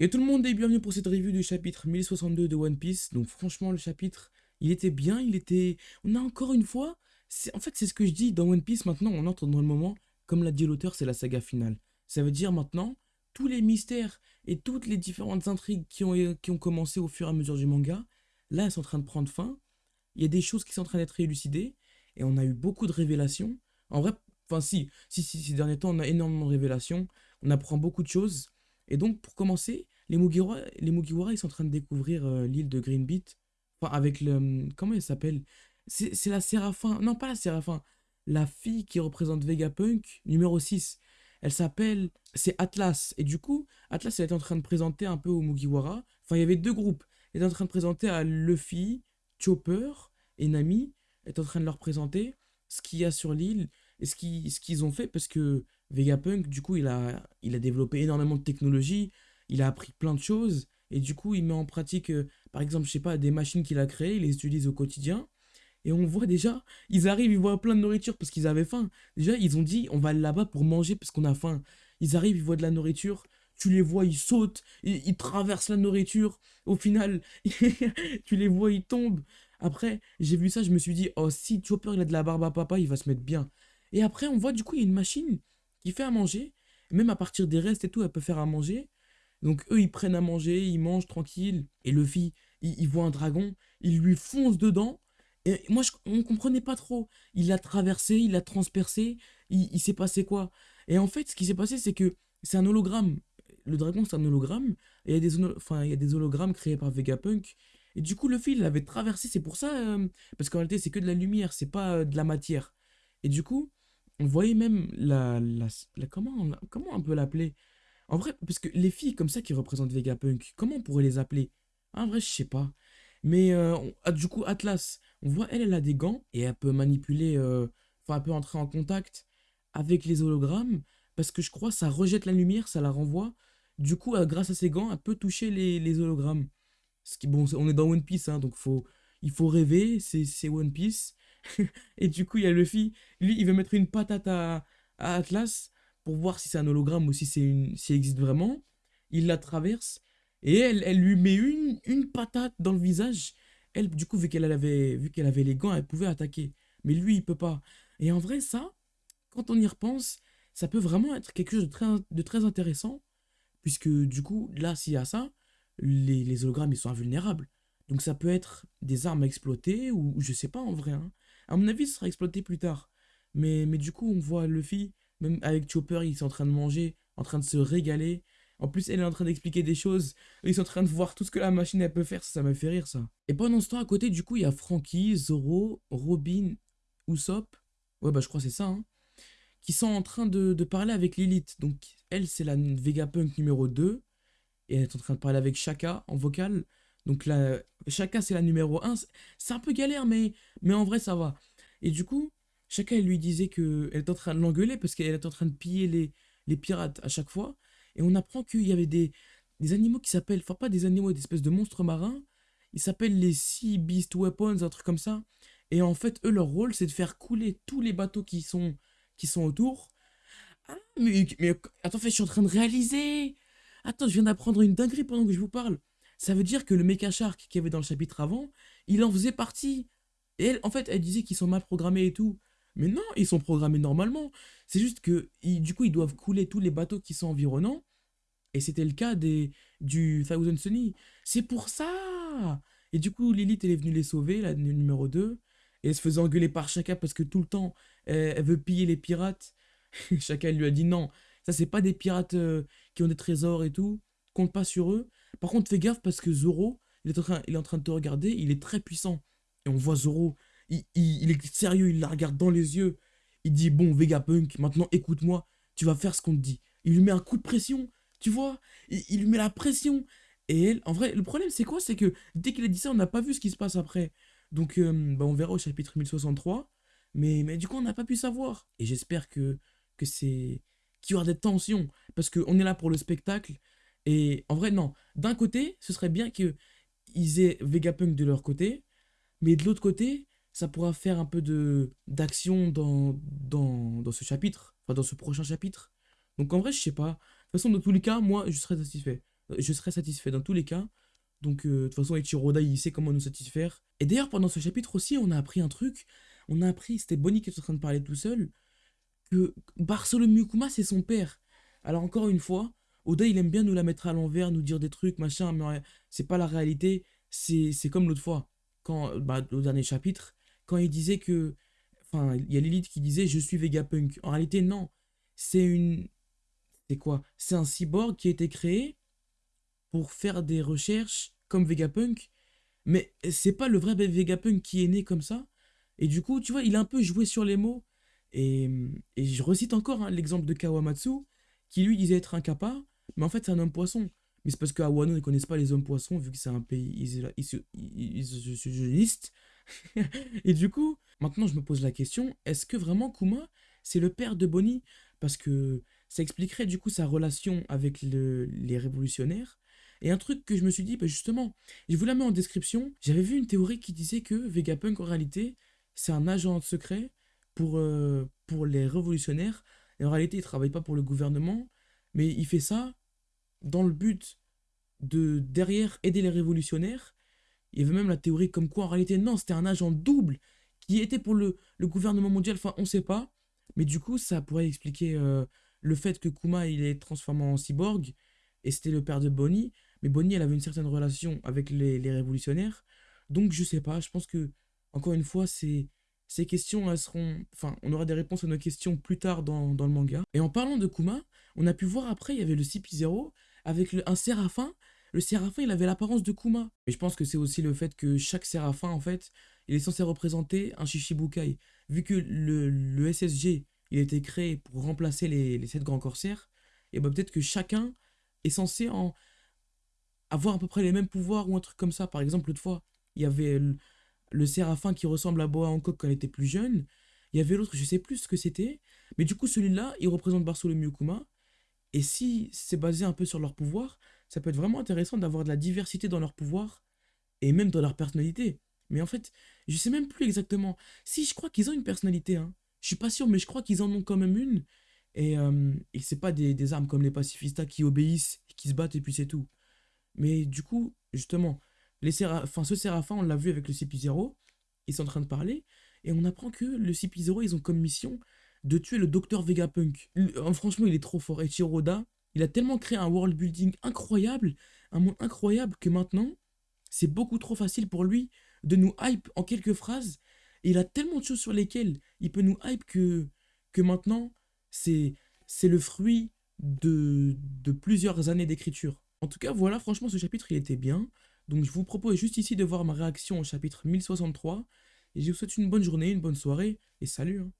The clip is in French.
Et tout le monde est bienvenu pour cette review du chapitre 1062 de One Piece. Donc franchement, le chapitre, il était bien, il était... On a encore une fois... En fait, c'est ce que je dis, dans One Piece, maintenant, on entre dans le moment, comme l'a dit l'auteur, c'est la saga finale. Ça veut dire maintenant, tous les mystères et toutes les différentes intrigues qui ont, commencé au fur et à mesure du manga, là, elles sont en train de prendre fin. Il y a des choses qui sont en train d'être élucidées, et on a eu beaucoup de révélations. En vrai, enfin si, si, si, ces derniers temps, on a énormément de révélations, on apprend beaucoup de choses, et donc, pour commencer, les Mugiwara, ils sont en train de découvrir euh, l'île de Greenbeat. Enfin, avec le... Hum, comment elle s'appelle? C'est la Séraphin. Non, pas la Séraphin. La fille qui représente Vegapunk, numéro 6. Elle s'appelle... C'est Atlas. Et du coup, Atlas, elle était en train de présenter un peu aux Mugiwara. Enfin, il y avait deux groupes. Elle était en train de présenter à Luffy, Chopper et Nami. Elle était en train de leur présenter ce qu'il y a sur l'île et ce qu'ils ont fait parce que Vegapunk, du coup, il a, il a développé énormément de technologies, il a appris plein de choses, et du coup, il met en pratique, euh, par exemple, je sais pas, des machines qu'il a créées, il les utilise au quotidien, et on voit déjà, ils arrivent, ils voient plein de nourriture parce qu'ils avaient faim. Déjà, ils ont dit, on va là-bas pour manger parce qu'on a faim. Ils arrivent, ils voient de la nourriture, tu les vois, ils sautent, ils, ils traversent la nourriture, au final, tu les vois, ils tombent. Après, j'ai vu ça, je me suis dit, oh, si Chopper, il a de la barbe à papa, il va se mettre bien. Et après, on voit, du coup, il y a une machine fait à manger. Même à partir des restes et tout, elle peut faire à manger. Donc eux, ils prennent à manger, ils mangent tranquille. Et Luffy, il, il voit un dragon, il lui fonce dedans. Et moi, je, on comprenait pas trop. Il l'a traversé, il l'a transpercé, il, s'est passé quoi? Et en fait, ce qui s'est passé, c'est que c'est un hologramme. Le dragon, c'est un hologramme. Il y, a des, enfin, il y a des hologrammes créés par Vegapunk. Et du coup, Luffy, il l'avait traversé. C'est pour ça. Euh, parce qu'en réalité, c'est que de la lumière, c'est pas euh, de la matière. Et du coup, on voyait même la, la, comment, on, comment on peut l'appeler? En vrai, parce que les filles comme ça qui représentent Vegapunk, comment on pourrait les appeler? En vrai, je sais pas. Mais euh, ah, du coup, Atlas, on voit, elle, elle a des gants et elle peut manipuler, euh, enfin, elle peut entrer en contact avec les hologrammes parce que je crois ça rejette la lumière, ça la renvoie. Du coup, euh, grâce à ses gants, elle peut toucher les, hologrammes. Ce qui, bon, on est dans One Piece, hein, donc faut, il faut rêver, c'est One Piece. et du coup, il y a Luffy, lui, il veut mettre une patate à, Atlas pour voir si c'est un hologramme ou si c'est une, si existe vraiment. Il la traverse et elle, elle lui met une, une patate dans le visage. Elle, du coup, vu qu'elle avait, vu qu'elle avait les gants, elle pouvait attaquer. Mais lui, il peut pas. Et en vrai, ça, quand on y repense, ça peut vraiment être quelque chose de très, de très intéressant. Puisque du coup, là, s'il y a ça, les, les, hologrammes, ils sont invulnérables. Donc ça peut être des armes à exploiter ou, je sais pas en vrai. Hein. À mon avis, ce sera exploité plus tard. Mais, mais du coup, on voit Luffy, même avec Chopper, ils sont en train de manger, en train de se régaler. En plus, elle est en train d'expliquer des choses. Ils sont en train de voir tout ce que la machine elle peut faire. Ça, ça m'a fait rire, ça. Et pendant ce temps, à côté, du coup, il y a Frankie, Zoro, Robin, Usopp. Ouais, bah, je crois c'est ça, hein, Qui sont en train de, de parler avec Lilith. Donc, elle, c'est la Vegapunk numéro 2. Et elle est en train de parler avec Shaka en vocal. Donc là, c'est la numéro 1. C'est un peu galère, mais, mais en vrai, ça va. Et du coup, Chaka, elle lui disait qu'elle est en train de l'engueuler parce qu'elle est en train de piller les, les pirates à chaque fois. Et on apprend qu'il y avait des, des animaux qui s'appellent, enfin pas des animaux, des espèces de monstres marins. Ils s'appellent les Sea Beast Weapons, un truc comme ça. Et en fait, eux, leur rôle, c'est de faire couler tous les bateaux qui sont, qui sont autour. Ah, mais, mais attends, je suis en train de réaliser. Attends, je viens d'apprendre une dinguerie pendant que je vous parle. Ça veut dire que le Mecha Shark qu'il y avait dans le chapitre avant, il en faisait partie. Et en fait, elle disait qu'ils sont mal programmés et tout. Mais non, ils sont programmés normalement. C'est juste que, du coup, ils doivent couler tous les bateaux qui sont environnants. Et c'était le cas des, du Thousand Sunny. C'est pour ça Et du coup, Lilith, elle est venue les sauver, la numéro 2. Et elle se faisait engueuler par Chaka parce que tout le temps, elle, veut piller les pirates. Chaka, lui a dit non, ça, c'est pas des pirates euh, qui ont des trésors et tout. Compte pas sur eux. Par contre, fais gaffe parce que Zoro, il est, en train, il est en train de te regarder, il est très puissant. Et on voit Zoro, il, est sérieux, il la regarde dans les yeux. Il dit, bon, Vegapunk, maintenant écoute-moi, tu vas faire ce qu'on te dit. Il lui met un coup de pression, tu vois il, lui met la pression. Et elle, en vrai, le problème c'est quoi? C'est que dès qu'il a dit ça, on n'a pas vu ce qui se passe après. Donc, euh, bah, on verra au chapitre 1063. Mais, mais du coup, on n'a pas pu savoir. Et j'espère que, que c'est... qu'il y aura des tensions. Parce qu'on est là pour le spectacle. Et en vrai, non. D'un côté, ce serait bien qu'ils aient Vegapunk de leur côté, mais de l'autre côté, ça pourra faire un peu d'action dans, dans, dans, ce chapitre, enfin dans ce prochain chapitre. Donc en vrai, je sais pas. De toute façon, dans tous les cas, moi, je serais satisfait. je serai satisfait dans tous les cas. Donc, euh, de toute façon, Ichiro Oda, il sait comment nous satisfaire. Et d'ailleurs, pendant ce chapitre aussi, on a appris un truc. On a appris, c'était Bonnie qui était en train de parler tout seul, que Bartholomew Kuma, c'est son père. Alors, encore une fois, Oda, il aime bien nous la mettre à l'envers, nous dire des trucs, machin, mais c'est pas la réalité. C'est comme l'autre fois, quand, bah, au dernier chapitre, quand il disait que. Enfin, il y a Lilith qui disait Je suis Vegapunk. En réalité, non. C'est une. C'est quoi? C'est un cyborg qui a été créé pour faire des recherches comme Vegapunk. Mais c'est pas le vrai Vegapunk qui est né comme ça. Et du coup, tu vois, il a un peu joué sur les mots. Et, et je recite encore hein, l'exemple de Kawamatsu, qui lui disait être un kappa, mais en fait c'est un homme poisson. Mais c'est parce qu'à Wano, ils connaissent pas les hommes poissons, vu que c'est un pays isolationniste. et du coup, maintenant je me pose la question, est-ce que vraiment Kuma, c'est le père de Bonnie? Parce que ça expliquerait du coup sa relation avec les révolutionnaires. Et un truc que je me suis dit, bah justement, je vous la mets en description, j'avais vu une théorie qui disait que Vegapunk en réalité, c'est un agent secret pour, euh, pour les révolutionnaires. Et en réalité, il travaille pas pour le gouvernement, mais il fait ça dans le but de derrière aider les révolutionnaires. Il y avait même la théorie comme quoi en réalité non, c'était un agent double qui était pour le, gouvernement mondial, enfin on sait pas. Mais du coup ça pourrait expliquer euh, le fait que Kuma il est transformé en cyborg et c'était le père de Bonnie. Mais Bonnie elle avait une certaine relation avec les, révolutionnaires. Donc je sais pas, je pense que encore une fois c'est ces questions, elles seront. Enfin, on aura des réponses à nos questions plus tard dans, dans, le manga. Et en parlant de Kuma, on a pu voir après, il y avait le CP0 avec un séraphin. Le séraphin, il avait l'apparence de Kuma. Et je pense que c'est aussi le fait que chaque séraphin, en fait, il est censé représenter un Shishibukai. Vu que le, le SSG, il a été créé pour remplacer les, les sept grands corsaires, et bah peut-être que chacun est censé en avoir à peu près les mêmes pouvoirs ou un truc comme ça. Par exemple, l'autre fois, il y avait le, le séraphin qui ressemble à Boa Hancock quand elle était plus jeune. Il y avait l'autre, je sais plus ce que c'était. Mais du coup, celui-là, il représente Bartholomew Kuma. Et si c'est basé un peu sur leur pouvoir, ça peut être vraiment intéressant d'avoir de la diversité dans leur pouvoir et même dans leur personnalité. Mais en fait, je sais même plus exactement. Si, je crois qu'ils ont une personnalité. Hein. Je suis pas sûr, mais je crois qu'ils en ont quand même une. Et, euh, et c'est pas des, des, armes comme les pacifistas qui obéissent, qui se battent et puis c'est tout. Mais du coup, justement, les ce Séraphin, on l'a vu avec le CP0, ils sont en train de parler, et on apprend que le CP0, ils ont comme mission de tuer le docteur Vegapunk. Euh, franchement, il est trop fort. Et Chiroda, il a tellement créé un world building incroyable, un monde incroyable, que maintenant, c'est beaucoup trop facile pour lui de nous hype en quelques phrases. Et il a tellement de choses sur lesquelles il peut nous hype que, maintenant, c'est le fruit de, de plusieurs années d'écriture. En tout cas, voilà, franchement, ce chapitre, il était bien. Donc je vous propose juste ici de voir ma réaction au chapitre 1063. Et je vous souhaite une bonne journée, une bonne soirée, et salut hein.